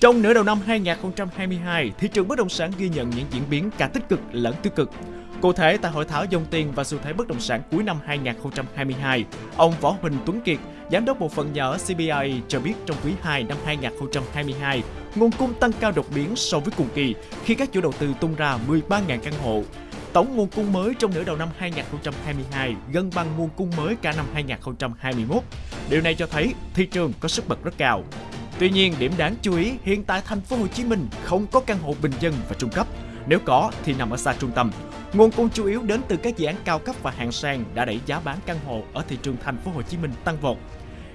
Trong nửa đầu năm 2022, thị trường bất động sản ghi nhận những diễn biến cả tích cực lẫn tiêu cực. Cụ thể, tại hội thảo dòng tiền và xu thế bất động sản cuối năm 2022, ông Võ Huỳnh Tuấn Kiệt, giám đốc bộ phận nhà ở CBRE cho biết trong quý 2 năm 2022, nguồn cung tăng cao đột biến so với cùng kỳ khi các chủ đầu tư tung ra 13.000 căn hộ. Tổng nguồn cung mới trong nửa đầu năm 2022 gần bằng nguồn cung mới cả năm 2021. Điều này cho thấy thị trường có sức bật rất cao. Tuy nhiên, điểm đáng chú ý hiện tại thành phố Hồ Chí Minh không có căn hộ bình dân và trung cấp. Nếu có thì nằm ở xa trung tâm. Nguồn cung chủ yếu đến từ các dự án cao cấp và hạng sang đã đẩy giá bán căn hộ ở thị trường thành phố Hồ Chí Minh tăng vọt.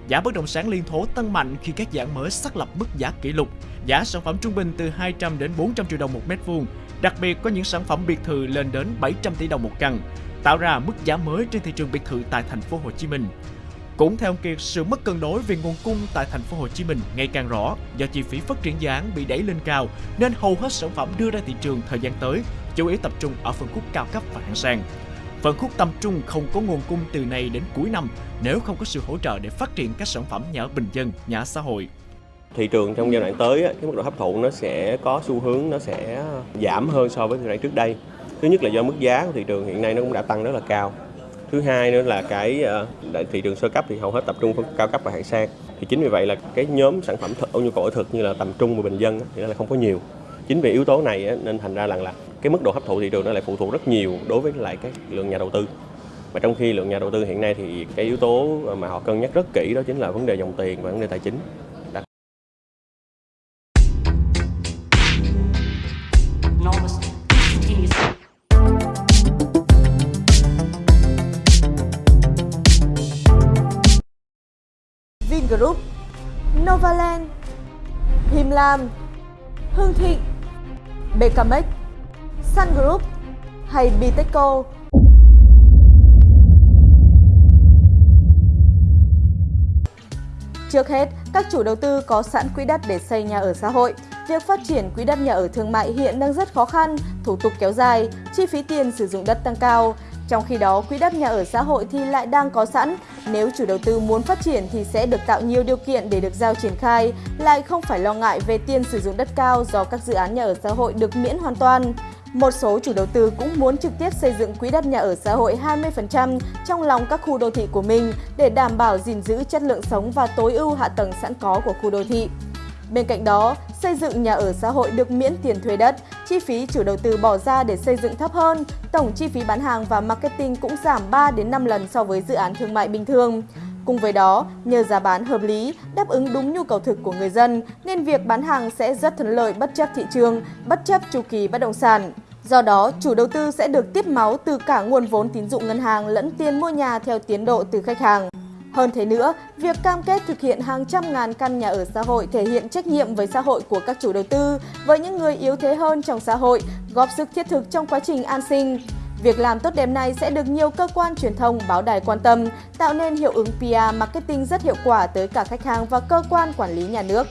Giá bất động sản liên thố tăng mạnh khi các dự án mới xác lập mức giá kỷ lục. Giá sản phẩm trung bình từ 200 đến 400 triệu đồng một mét vuông. Đặc biệt có những sản phẩm biệt thự lên đến 700 tỷ đồng một căn, tạo ra mức giá mới trên thị trường biệt thự tại thành phố Hồ Chí Minh. Cũng theo ông Kiệt, sự mất cân đối về nguồn cung tại thành phố Hồ Chí Minh ngày càng rõ do chi phí phát triển dự án bị đẩy lên cao nên hầu hết sản phẩm đưa ra thị trường thời gian tới chủ yếu tập trung ở phân khúc cao cấp và hạng sang. Phân khúc tầm trung không có nguồn cung từ nay đến cuối năm nếu không có sự hỗ trợ để phát triển các sản phẩm nhà ở bình dân, nhà ở xã hội. Thị trường trong giai đoạn tới, cái mức độ hấp thụ nó sẽ có xu hướng nó sẽ giảm hơn so với thời gian trước đây. Thứ nhất là do mức giá của thị trường hiện nay nó cũng đã tăng rất là cao thứ hai nữa là cái uh, thị trường sơ cấp thì hầu hết tập trung phân cao cấp và hạng sang. Thì chính vì vậy là cái nhóm sản phẩm thực, nhu cầu ở thực như là tầm trung và bình dân thì nó là không có nhiều. Chính vì yếu tố này nên thành ra rằng là cái mức độ hấp thụ thị trường nó lại phụ thuộc rất nhiều đối với lại cái lượng nhà đầu tư. Và trong khi lượng nhà đầu tư hiện nay thì cái yếu tố mà họ cân nhắc rất kỹ đó chính là vấn đề dòng tiền và vấn đề tài chính. Vingroup, Novaland, Him Lam, Hương Thịnh, BKMX, Sun Group hay Bitexco. Trước hết, các chủ đầu tư có sẵn quỹ đất để xây nhà ở xã hội. Việc phát triển quỹ đất nhà ở thương mại hiện đang rất khó khăn, thủ tục kéo dài, chi phí tiền sử dụng đất tăng cao. Trong khi đó, quỹ đất nhà ở xã hội thì lại đang có sẵn. Nếu chủ đầu tư muốn phát triển thì sẽ được tạo nhiều điều kiện để được giao triển khai, lại không phải lo ngại về tiền sử dụng đất cao do các dự án nhà ở xã hội được miễn hoàn toàn. Một số chủ đầu tư cũng muốn trực tiếp xây dựng quỹ đất nhà ở xã hội 20% trong lòng các khu đô thị của mình để đảm bảo gìn giữ chất lượng sống và tối ưu hạ tầng sẵn có của khu đô thị. Bên cạnh đó, xây dựng nhà ở xã hội được miễn tiền thuê đất, chi phí chủ đầu tư bỏ ra để xây dựng thấp hơn, tổng chi phí bán hàng và marketing cũng giảm 3 đến 5 lần so với dự án thương mại bình thường. Cùng với đó, nhờ giá bán hợp lý, đáp ứng đúng nhu cầu thực của người dân, nên việc bán hàng sẽ rất thuận lợi bất chấp thị trường, bất chấp chu kỳ bất động sản. Do đó, chủ đầu tư sẽ được tiếp máu từ cả nguồn vốn tín dụng ngân hàng lẫn tiền mua nhà theo tiến độ từ khách hàng. Hơn thế nữa, việc cam kết thực hiện hàng trăm ngàn căn nhà ở xã hội thể hiện trách nhiệm với xã hội của các chủ đầu tư, với những người yếu thế hơn trong xã hội, góp sức thiết thực trong quá trình an sinh. Việc làm tốt đẹp này sẽ được nhiều cơ quan truyền thông, báo đài quan tâm, tạo nên hiệu ứng PR marketing rất hiệu quả tới cả khách hàng và cơ quan quản lý nhà nước.